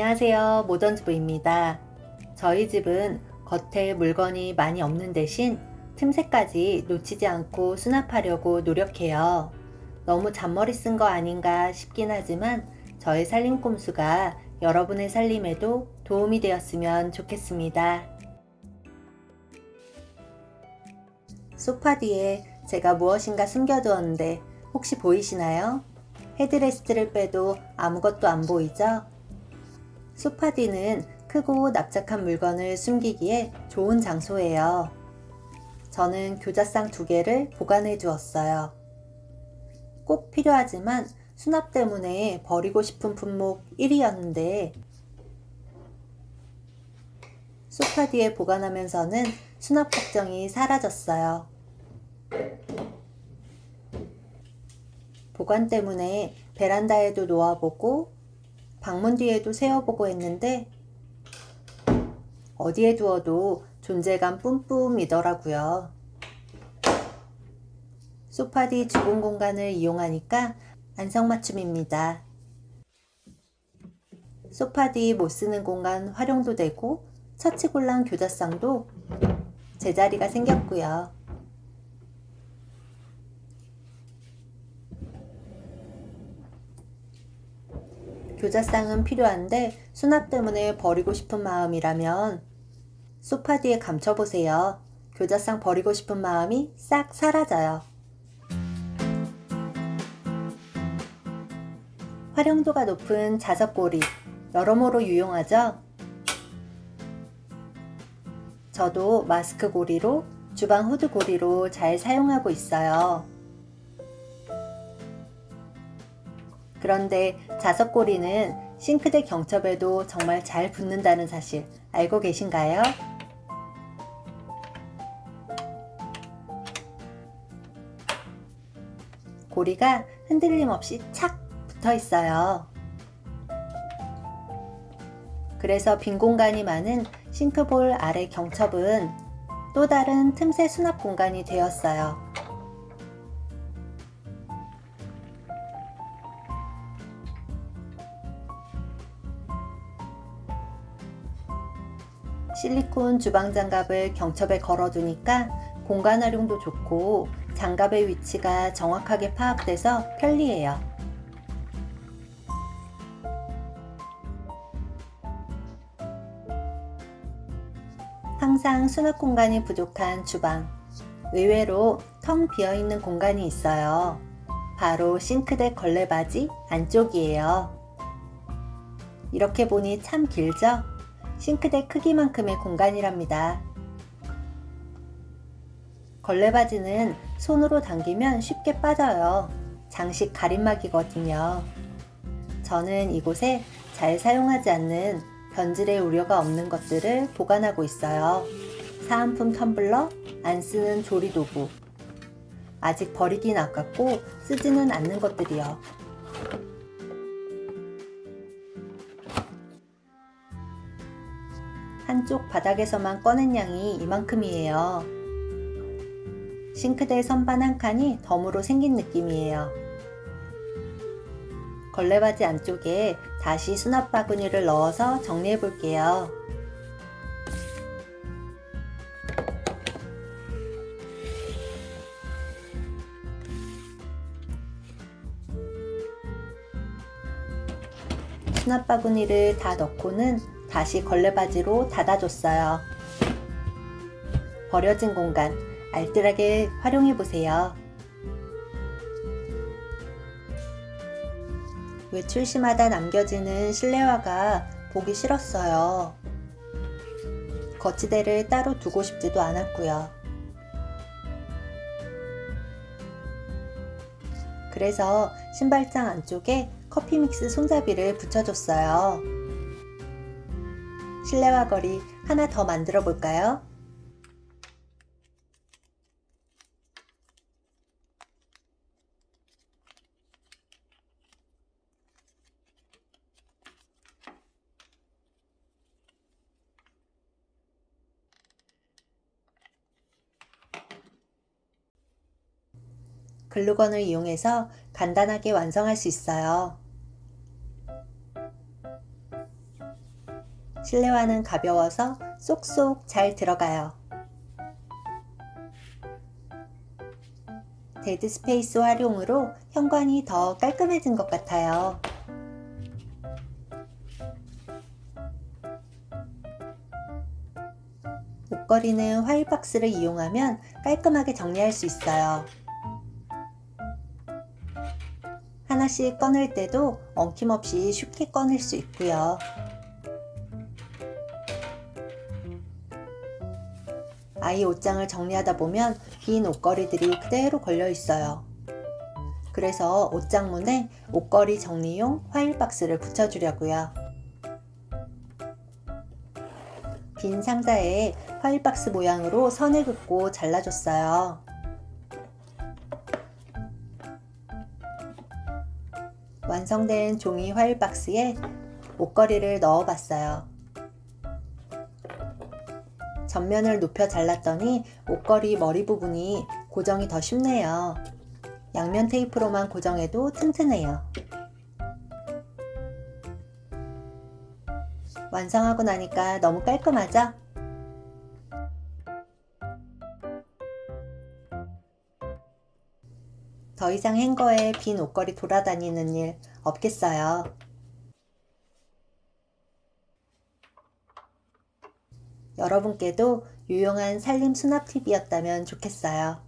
안녕하세요 모던즈부입니다 저희 집은 겉에 물건이 많이 없는 대신 틈새까지 놓치지 않고 수납하려고 노력해요 너무 잔머리 쓴 거 아닌가 싶긴 하지만 저의 살림 꼼수가 여러분의 살림에도 도움이 되었으면 좋겠습니다 소파 뒤에 제가 무엇인가 숨겨두었는데 혹시 보이시나요? 헤드레스트를 빼도 아무것도 안 보이죠? 소파 뒤는 크고 납작한 물건을 숨기기에 좋은 장소예요. 저는 교자상 두 개를 보관해 두었어요. 꼭 필요하지만 수납 때문에 버리고 싶은 품목 1위였는데 소파 뒤에 보관하면서는 수납 걱정이 사라졌어요. 보관 때문에 베란다에도 놓아보고 방문 뒤에도 세워보고 했는데 어디에 두어도 존재감 뿜뿜이더라고요. 소파 뒤 주공 공간을 이용하니까 안성맞춤입니다. 소파 뒤 못쓰는 공간 활용도 되고 처치곤란 교자상도 제자리가 생겼고요. 교자상은 필요한데 수납 때문에 버리고 싶은 마음이라면 소파 뒤에 감춰보세요. 교자상 버리고 싶은 마음이 싹 사라져요. 활용도가 높은 자석고리 여러모로 유용하죠? 저도 마스크 고리로 주방 후드 고리로 잘 사용하고 있어요. 그런데 자석고리는 싱크대 경첩에도 정말 잘 붙는다는 사실 알고 계신가요? 고리가 흔들림 없이 착 붙어 있어요. 그래서 빈 공간이 많은 싱크볼 아래 경첩은 또 다른 틈새 수납 공간이 되었어요. 실리콘 주방 장갑을 경첩에 걸어두니까 공간 활용도 좋고 장갑의 위치가 정확하게 파악돼서 편리해요. 항상 수납 공간이 부족한 주방 의외로 텅 비어있는 공간이 있어요. 바로 싱크대 걸레바지 안쪽이에요. 이렇게 보니 참 길죠? 싱크대 크기만큼의 공간이랍니다. 걸레바지는 손으로 당기면 쉽게 빠져요. 장식 가림막이거든요. 저는 이곳에 잘 사용하지 않는 변질의 우려가 없는 것들을 보관하고 있어요. 사은품 텀블러, 안 쓰는 조리 도구, 아직 버리긴 아깝고 쓰지는 않는 것들이요. 한쪽 바닥에서만 꺼낸 양이 이만큼이에요. 싱크대 선반 한 칸이 덤으로 생긴 느낌이에요. 걸레바지 안쪽에 다시 수납 바구니를 넣어서 정리해 볼게요. 수납 바구니를 다 넣고는 다시 걸레바지로 닫아줬어요. 버려진 공간 알뜰하게 활용해보세요. 외출 시마다 남겨지는 실내화가 보기 싫었어요. 거치대를 따로 두고 싶지도 않았고요. 그래서 신발장 안쪽에 커피 믹스 손잡이를 붙여줬어요. 실내화 거리 하나 더 만들어 볼까요? 글루건을 이용해서 간단하게 완성할 수 있어요. 실내화는 가벼워서 쏙쏙 잘 들어가요. dead space 활용으로 현관이 더 깔끔해진 것 같아요. 옷걸이는 화일박스를 이용하면 깔끔하게 정리할 수 있어요. 하나씩 꺼낼 때도 엉킴없이 쉽게 꺼낼 수 있고요. 아이 옷장을 정리하다 보면 빈 옷걸이들이 그대로 걸려 있어요. 그래서 옷장문에 옷걸이 정리용 화일 박스를 붙여주려고요. 빈 상자에 화일 박스 모양으로 선을 긋고 잘라줬어요. 완성된 종이 화일 박스에 옷걸이를 넣어봤어요. 전면을 높여 잘랐더니 옷걸이 머리 부분이 고정이 더 쉽네요. 양면 테이프로만 고정해도 튼튼해요. 완성하고 나니까 너무 깔끔하죠? 더 이상 행거에 빈 옷걸이 돌아다니는 일 없겠어요. 여러분께도 유용한 살림 수납 팁이었다면 좋겠어요.